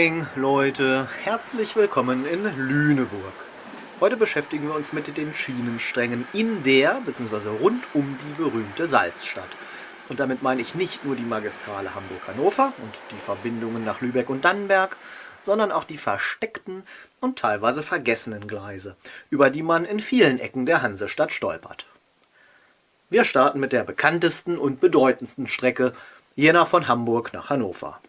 Moin Leute, herzlich willkommen in Lüneburg. Heute beschäftigen wir uns mit den Schienensträngen in der bzw. rund um die berühmte Salzstadt. Und damit meine ich nicht nur die Magistrale Hamburg-Hannover und die Verbindungen nach Lübeck und Dannenberg, sondern auch die versteckten und teilweise vergessenen Gleise, über die man in vielen Ecken der Hansestadt stolpert. Wir starten mit der bekanntesten und bedeutendsten Strecke, jener von Hamburg nach Hannover.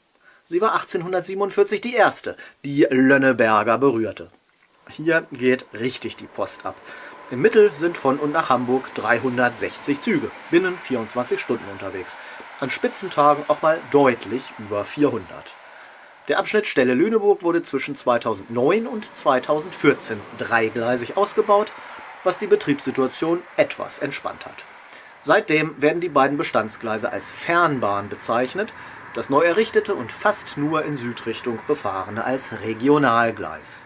Sie war 1847 die erste, die Lönneberger berührte. Hier geht richtig die Post ab. Im Mittel sind von und nach Hamburg 360 Züge, binnen 24 Stunden unterwegs. An Spitzentagen auch mal deutlich über 400. Der Abschnitt Stelle-Lüneburg wurde zwischen 2009 und 2014 dreigleisig ausgebaut, was die Betriebssituation etwas entspannt hat. Seitdem werden die beiden Bestandsgleise als Fernbahn bezeichnet, das neu errichtete und fast nur in Südrichtung befahrene als Regionalgleis.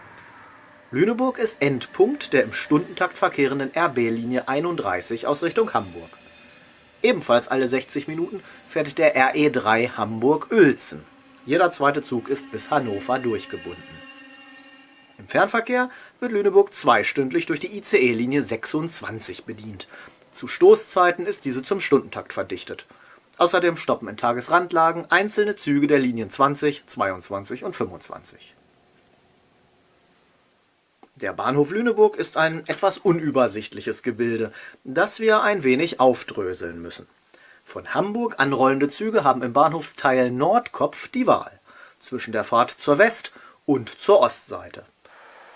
Lüneburg ist Endpunkt der im Stundentakt verkehrenden RB-Linie 31 aus Richtung Hamburg. Ebenfalls alle 60 Minuten fährt der RE3 Hamburg-Uelzen. Jeder zweite Zug ist bis Hannover durchgebunden. Im Fernverkehr wird Lüneburg zweistündlich durch die ICE-Linie 26 bedient. Zu Stoßzeiten ist diese zum Stundentakt verdichtet. Außerdem stoppen in Tagesrandlagen einzelne Züge der Linien 20, 22 und 25. Der Bahnhof Lüneburg ist ein etwas unübersichtliches Gebilde, das wir ein wenig aufdröseln müssen. Von Hamburg anrollende Züge haben im Bahnhofsteil Nordkopf die Wahl zwischen der Fahrt zur West- und zur Ostseite.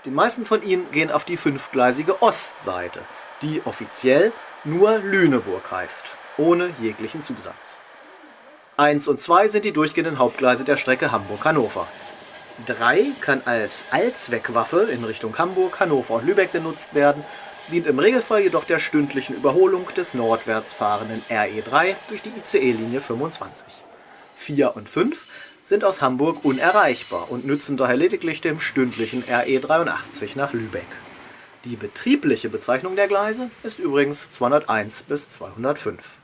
Die meisten von ihnen gehen auf die fünfgleisige Ostseite, die offiziell nur Lüneburg heißt ohne jeglichen Zusatz. 1 und 2 sind die durchgehenden Hauptgleise der Strecke Hamburg-Hannover. 3 kann als Allzweckwaffe in Richtung Hamburg, Hannover und Lübeck genutzt werden, dient im Regelfall jedoch der stündlichen Überholung des nordwärts fahrenden RE3 durch die ICE-Linie 25. 4 und 5 sind aus Hamburg unerreichbar und nützen daher lediglich dem stündlichen RE83 nach Lübeck. Die betriebliche Bezeichnung der Gleise ist übrigens 201 bis 205.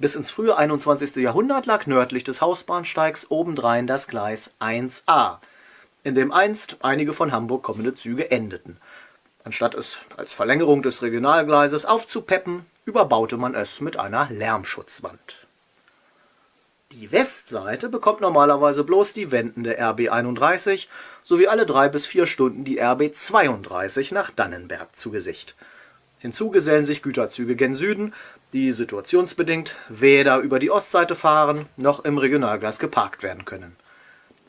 Bis ins frühe 21. Jahrhundert lag nördlich des Hausbahnsteigs obendrein das Gleis 1a, in dem einst einige von Hamburg kommende Züge endeten. Anstatt es als Verlängerung des Regionalgleises aufzupeppen, überbaute man es mit einer Lärmschutzwand. Die Westseite bekommt normalerweise bloß die wendende RB 31 sowie alle drei bis vier Stunden die RB 32 nach Dannenberg zu Gesicht. Hinzu gesellen sich Güterzüge gen Süden, die situationsbedingt weder über die Ostseite fahren noch im Regionalgleis geparkt werden können.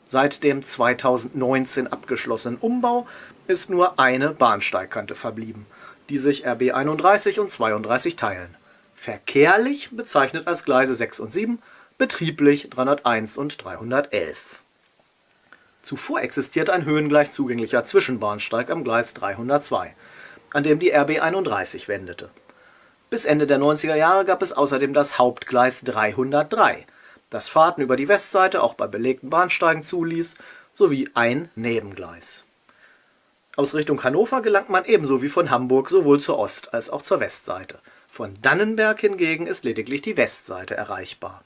Seit dem 2019 abgeschlossenen Umbau ist nur eine Bahnsteigkante verblieben, die sich RB 31 und 32 teilen. Verkehrlich bezeichnet als Gleise 6 und 7, betrieblich 301 und 311. Zuvor existierte ein höhengleich zugänglicher Zwischenbahnsteig am Gleis 302, an dem die RB 31 wendete bis Ende der 90er Jahre gab es außerdem das Hauptgleis 303, das Fahrten über die Westseite auch bei belegten Bahnsteigen zuließ, sowie ein Nebengleis. Aus Richtung Hannover gelangt man ebenso wie von Hamburg sowohl zur Ost- als auch zur Westseite. Von Dannenberg hingegen ist lediglich die Westseite erreichbar.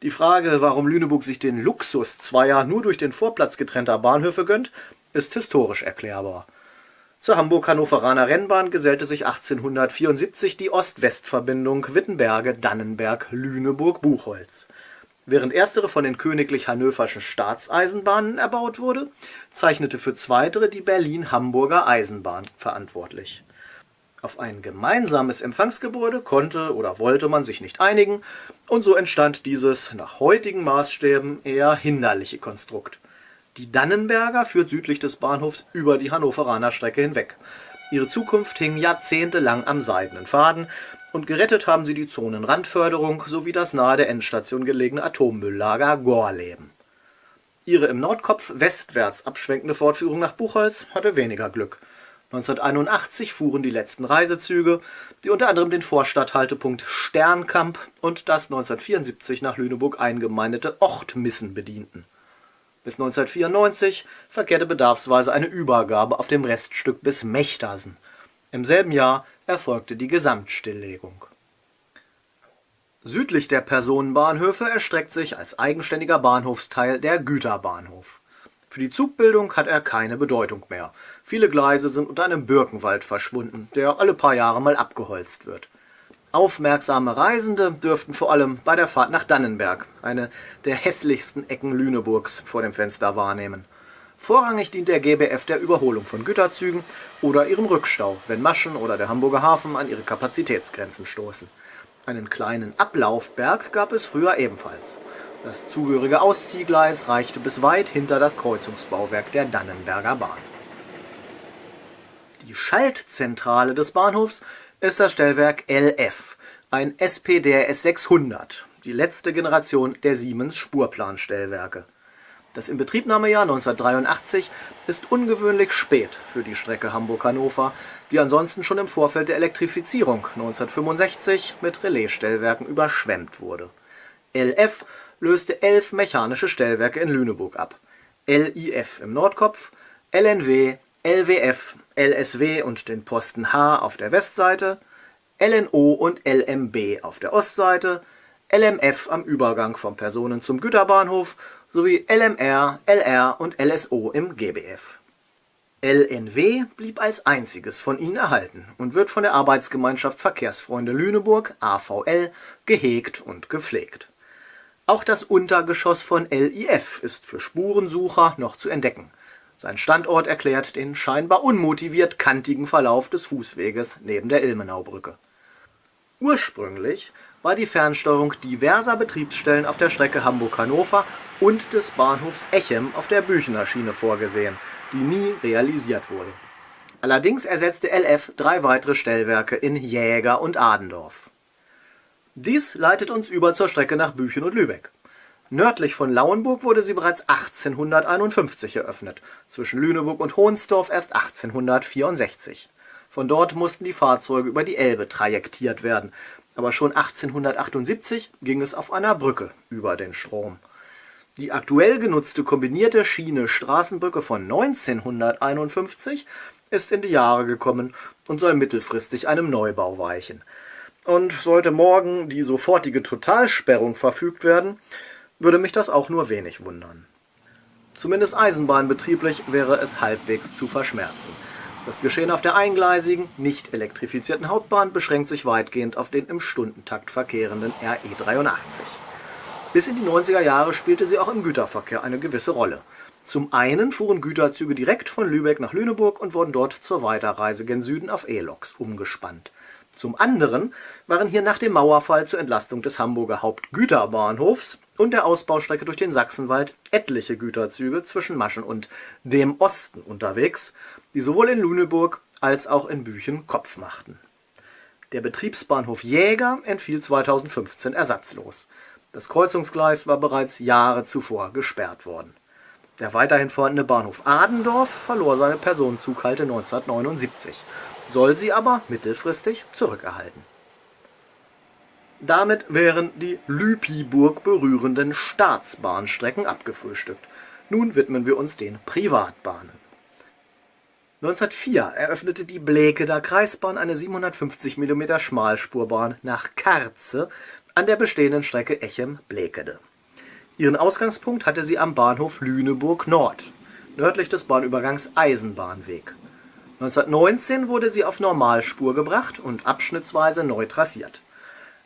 Die Frage, warum Lüneburg sich den Luxus zweier nur durch den Vorplatz getrennter Bahnhöfe gönnt, ist historisch erklärbar zur Hamburg-Hannoveraner Rennbahn gesellte sich 1874 die Ost-West-Verbindung Wittenberge-Dannenberg-Lüneburg-Buchholz. Während erstere von den Königlich Hannöverschen Staatseisenbahnen erbaut wurde, zeichnete für zweitere die Berlin-Hamburger Eisenbahn verantwortlich. Auf ein gemeinsames Empfangsgebäude konnte oder wollte man sich nicht einigen, und so entstand dieses nach heutigen Maßstäben eher hinderliche Konstrukt die Dannenberger führt südlich des Bahnhofs über die Hannoveraner Strecke hinweg. Ihre Zukunft hing jahrzehntelang am seidenen Faden und gerettet haben sie die Zonenrandförderung sowie das nahe der Endstation gelegene Atommülllager Gorleben. Ihre im Nordkopf westwärts abschwenkende Fortführung nach Buchholz hatte weniger Glück. 1981 fuhren die letzten Reisezüge, die unter anderem den Vorstadthaltepunkt Sternkamp und das 1974 nach Lüneburg eingemeindete Ochtmissen bedienten bis 1994 verkehrte bedarfsweise eine Übergabe auf dem Reststück bis Mechtersen. Im selben Jahr erfolgte die Gesamtstilllegung. Südlich der Personenbahnhöfe erstreckt sich als eigenständiger Bahnhofsteil der Güterbahnhof. Für die Zugbildung hat er keine Bedeutung mehr. Viele Gleise sind unter einem Birkenwald verschwunden, der alle paar Jahre mal abgeholzt wird. Aufmerksame Reisende dürften vor allem bei der Fahrt nach Dannenberg, eine der hässlichsten Ecken Lüneburgs, vor dem Fenster wahrnehmen. Vorrangig dient der GBF der Überholung von Güterzügen oder ihrem Rückstau, wenn Maschen oder der Hamburger Hafen an ihre Kapazitätsgrenzen stoßen. Einen kleinen Ablaufberg gab es früher ebenfalls. Das zugehörige Ausziehgleis reichte bis weit hinter das Kreuzungsbauwerk der Dannenberger Bahn. Die Schaltzentrale des Bahnhofs ist das Stellwerk LF, ein SPDRS 600, die letzte Generation der Siemens Spurplanstellwerke. Das Inbetriebnahmejahr 1983 ist ungewöhnlich spät für die Strecke Hamburg-Hannover, die ansonsten schon im Vorfeld der Elektrifizierung 1965 mit Relaisstellwerken überschwemmt wurde. LF löste elf mechanische Stellwerke in Lüneburg ab. LIF im Nordkopf, LNW, LWF, LSW und den Posten H auf der Westseite, LNO und LMB auf der Ostseite, LMF am Übergang vom Personen- zum Güterbahnhof sowie LMR, LR und LSO im GBF. LNW blieb als einziges von ihnen erhalten und wird von der Arbeitsgemeinschaft Verkehrsfreunde Lüneburg AVL gehegt und gepflegt. Auch das Untergeschoss von LIF ist für Spurensucher noch zu entdecken. Sein Standort erklärt den scheinbar unmotiviert kantigen Verlauf des Fußweges neben der Ilmenaubrücke. Ursprünglich war die Fernsteuerung diverser Betriebsstellen auf der Strecke Hamburg-Hannover und des Bahnhofs Echem auf der Büchener Schiene vorgesehen, die nie realisiert wurde. Allerdings ersetzte LF drei weitere Stellwerke in Jäger und Adendorf. Dies leitet uns über zur Strecke nach Büchen und Lübeck. Nördlich von Lauenburg wurde sie bereits 1851 eröffnet, zwischen Lüneburg und Hohnsdorf erst 1864. Von dort mussten die Fahrzeuge über die Elbe trajektiert werden, aber schon 1878 ging es auf einer Brücke über den Strom. Die aktuell genutzte kombinierte Schiene-Straßenbrücke von 1951 ist in die Jahre gekommen und soll mittelfristig einem Neubau weichen. Und sollte morgen die sofortige Totalsperrung verfügt werden, würde mich das auch nur wenig wundern. Zumindest eisenbahnbetrieblich wäre es halbwegs zu verschmerzen. Das Geschehen auf der eingleisigen, nicht elektrifizierten Hauptbahn beschränkt sich weitgehend auf den im Stundentakt verkehrenden RE 83. Bis in die 90er Jahre spielte sie auch im Güterverkehr eine gewisse Rolle. Zum einen fuhren Güterzüge direkt von Lübeck nach Lüneburg und wurden dort zur Weiterreise gen Süden auf E-Loks umgespannt. Zum anderen waren hier nach dem Mauerfall zur Entlastung des Hamburger Hauptgüterbahnhofs und der Ausbaustrecke durch den Sachsenwald etliche Güterzüge zwischen Maschen und dem Osten unterwegs, die sowohl in Lüneburg als auch in Büchen Kopf machten. Der Betriebsbahnhof Jäger entfiel 2015 ersatzlos. Das Kreuzungsgleis war bereits Jahre zuvor gesperrt worden. Der weiterhin vorhandene Bahnhof Adendorf verlor seine Personenzughalte 1979 soll sie aber mittelfristig zurückerhalten. Damit wären die Lüpiburg berührenden Staatsbahnstrecken abgefrühstückt. Nun widmen wir uns den Privatbahnen. 1904 eröffnete die Blekeder Kreisbahn eine 750 mm Schmalspurbahn nach Karze an der bestehenden Strecke Echem-Blekede. Ihren Ausgangspunkt hatte sie am Bahnhof Lüneburg Nord, nördlich des Bahnübergangs Eisenbahnweg. 1919 wurde sie auf Normalspur gebracht und abschnittsweise neu trassiert.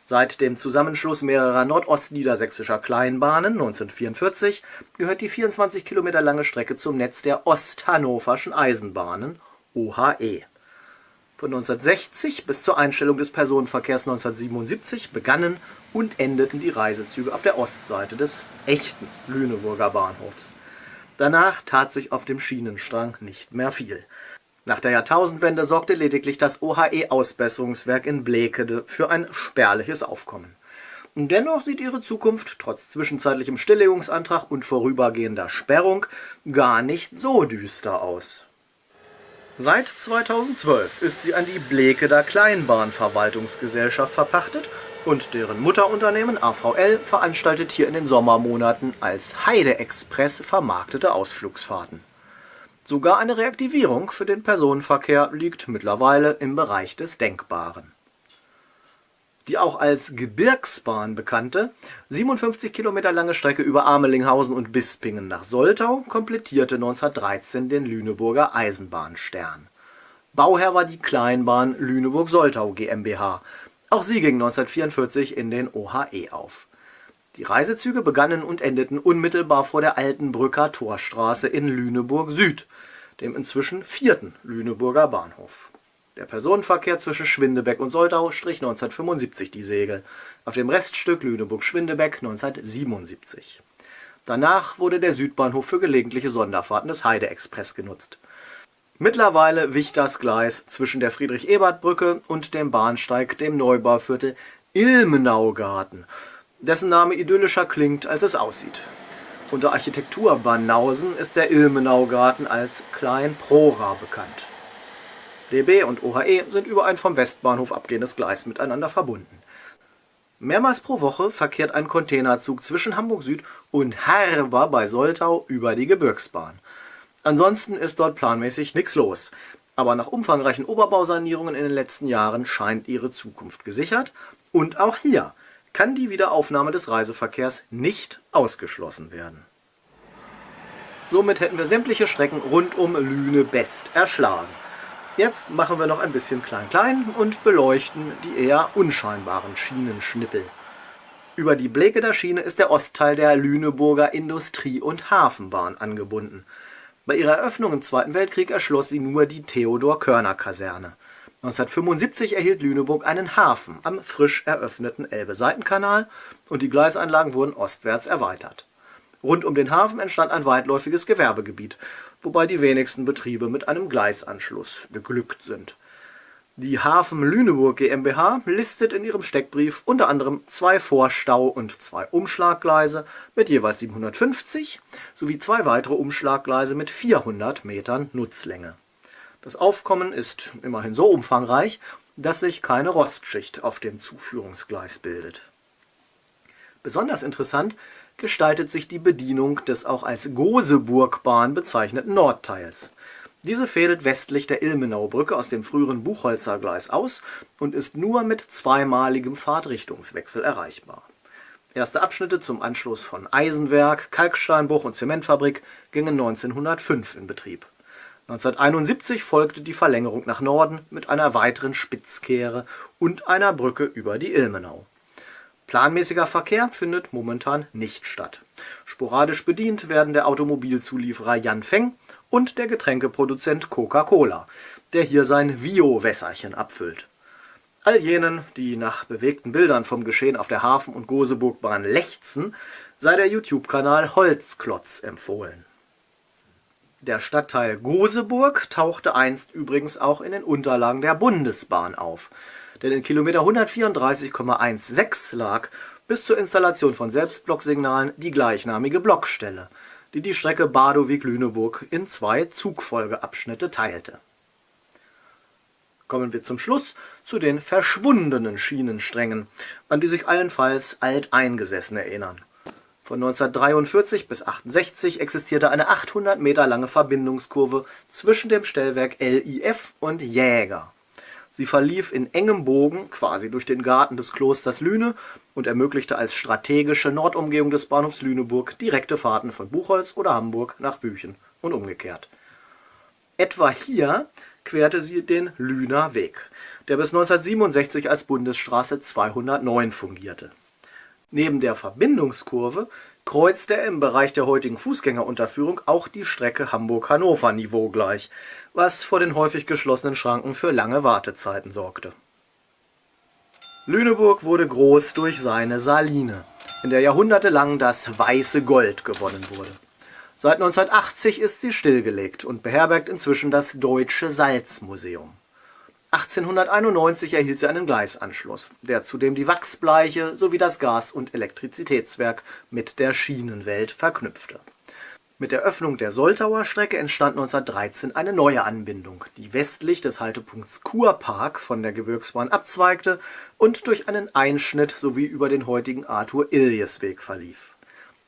Seit dem Zusammenschluss mehrerer nordostniedersächsischer Kleinbahnen 1944 gehört die 24 Kilometer lange Strecke zum Netz der Osthannoverschen Eisenbahnen (OHE). Von 1960 bis zur Einstellung des Personenverkehrs 1977 begannen und endeten die Reisezüge auf der Ostseite des echten Lüneburger Bahnhofs. Danach tat sich auf dem Schienenstrang nicht mehr viel nach der Jahrtausendwende sorgte lediglich das OHE-Ausbesserungswerk in Blekede für ein spärliches Aufkommen. Dennoch sieht ihre Zukunft trotz zwischenzeitlichem Stilllegungsantrag und vorübergehender Sperrung gar nicht so düster aus. Seit 2012 ist sie an die Blekeder Kleinbahnverwaltungsgesellschaft verpachtet und deren Mutterunternehmen AVL veranstaltet hier in den Sommermonaten als Heide Express vermarktete Ausflugsfahrten Sogar eine Reaktivierung für den Personenverkehr liegt mittlerweile im Bereich des Denkbaren. Die auch als Gebirgsbahn bekannte, 57 Kilometer lange Strecke über Amelinghausen und Bispingen nach Soltau komplettierte 1913 den Lüneburger Eisenbahnstern. Bauherr war die Kleinbahn Lüneburg-Soltau GmbH. Auch sie ging 1944 in den OHE auf. Die Reisezüge begannen und endeten unmittelbar vor der alten Brücker Torstraße in Lüneburg Süd, dem inzwischen vierten Lüneburger Bahnhof der Personenverkehr zwischen Schwindebeck und Soltau strich 1975 die Segel, auf dem Reststück Lüneburg-Schwindebeck 1977. Danach wurde der Südbahnhof für gelegentliche Sonderfahrten des Heide-Express genutzt. Mittlerweile wich das Gleis zwischen der Friedrich-Ebert-Brücke und dem Bahnsteig dem Neubauviertel Ilmenaugarten, dessen Name idyllischer klingt, als es aussieht. Unter Architekturbanausen ist der Ilmenaugarten als Klein Prora bekannt DB und OHE sind über ein vom Westbahnhof abgehendes Gleis miteinander verbunden. Mehrmals pro Woche verkehrt ein Containerzug zwischen Hamburg Süd und Herber bei Soltau über die Gebirgsbahn. Ansonsten ist dort planmäßig nichts los. Aber nach umfangreichen Oberbausanierungen in den letzten Jahren scheint ihre Zukunft gesichert. Und auch hier kann die Wiederaufnahme des Reiseverkehrs nicht ausgeschlossen werden. Somit hätten wir sämtliche Strecken rund um Lüne-Best erschlagen. Jetzt machen wir noch ein bisschen klein-klein und beleuchten die eher unscheinbaren Schienenschnippel. Über die Bleketer Schiene ist der Ostteil der Lüneburger Industrie- und Hafenbahn angebunden. Bei ihrer Eröffnung im Zweiten Weltkrieg erschloss sie nur die Theodor-Körner-Kaserne. 1975 erhielt Lüneburg einen Hafen am frisch eröffneten Elbe-Seitenkanal und die Gleisanlagen wurden ostwärts erweitert. Rund um den Hafen entstand ein weitläufiges Gewerbegebiet, wobei die wenigsten Betriebe mit einem Gleisanschluss beglückt sind. Die Hafen Lüneburg GmbH listet in ihrem Steckbrief unter anderem zwei Vorstau- und zwei Umschlaggleise mit jeweils 750 sowie zwei weitere Umschlaggleise mit 400 Metern Nutzlänge. Das Aufkommen ist immerhin so umfangreich, dass sich keine Rostschicht auf dem Zuführungsgleis bildet. Besonders interessant gestaltet sich die Bedienung des auch als Goseburgbahn bezeichneten Nordteils. Diese fädelt westlich der Ilmenaubrücke aus dem früheren Buchholzer Gleis aus und ist nur mit zweimaligem Fahrtrichtungswechsel erreichbar. Erste Abschnitte zum Anschluss von Eisenwerk, Kalksteinbruch und Zementfabrik gingen 1905 in Betrieb. 1971 folgte die Verlängerung nach Norden mit einer weiteren Spitzkehre und einer Brücke über die Ilmenau Planmäßiger Verkehr findet momentan nicht statt. Sporadisch bedient werden der Automobilzulieferer Yanfeng und der Getränkeproduzent Coca-Cola, der hier sein Vio-Wässerchen abfüllt. All jenen, die nach bewegten Bildern vom Geschehen auf der Hafen- und Goseburgbahn lechzen, sei der YouTube-Kanal Holzklotz empfohlen. Der Stadtteil Goseburg tauchte einst übrigens auch in den Unterlagen der Bundesbahn auf denn in Kilometer 134,16 lag bis zur Installation von Selbstblocksignalen die gleichnamige Blockstelle, die die Strecke Badowig-Lüneburg in zwei Zugfolgeabschnitte teilte. Kommen wir zum Schluss zu den verschwundenen Schienensträngen, an die sich allenfalls Alteingesessene erinnern. Von 1943 bis 1968 existierte eine 800 Meter lange Verbindungskurve zwischen dem Stellwerk LIF und Jäger Sie verlief in engem Bogen quasi durch den Garten des Klosters Lüne und ermöglichte als strategische Nordumgehung des Bahnhofs Lüneburg direkte Fahrten von Buchholz oder Hamburg nach Büchen und umgekehrt. Etwa hier querte sie den Lüner Weg, der bis 1967 als Bundesstraße 209 fungierte. Neben der Verbindungskurve kreuzt er im Bereich der heutigen Fußgängerunterführung auch die Strecke Hamburg-Hannover niveaugleich, was vor den häufig geschlossenen Schranken für lange Wartezeiten sorgte. Lüneburg wurde groß durch seine Saline, in der jahrhundertelang das weiße Gold gewonnen wurde. Seit 1980 ist sie stillgelegt und beherbergt inzwischen das Deutsche Salzmuseum 1891 erhielt sie einen Gleisanschluss, der zudem die Wachsbleiche sowie das Gas und Elektrizitätswerk mit der Schienenwelt verknüpfte. Mit der Öffnung der Soltauer Strecke entstand 1913 eine neue Anbindung, die westlich des Haltepunkts Kurpark von der Gebirgsbahn abzweigte und durch einen Einschnitt sowie über den heutigen Arthur-Iljes-Weg verlief.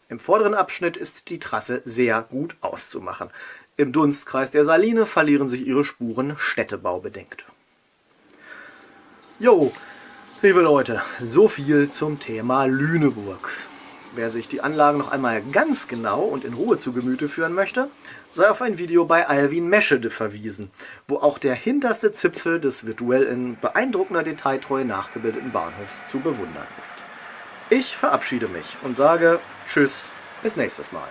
Im vorderen Abschnitt ist die Trasse sehr gut auszumachen. Im Dunstkreis der Saline verlieren sich ihre Spuren städtebaubedingt Jo, Liebe Leute, so viel zum Thema Lüneburg. Wer sich die Anlagen noch einmal ganz genau und in Ruhe zu Gemüte führen möchte, sei auf ein Video bei Alvin Meschede verwiesen, wo auch der hinterste Zipfel des virtuell in beeindruckender Detailtreue nachgebildeten Bahnhofs zu bewundern ist. Ich verabschiede mich und sage Tschüss, bis nächstes Mal.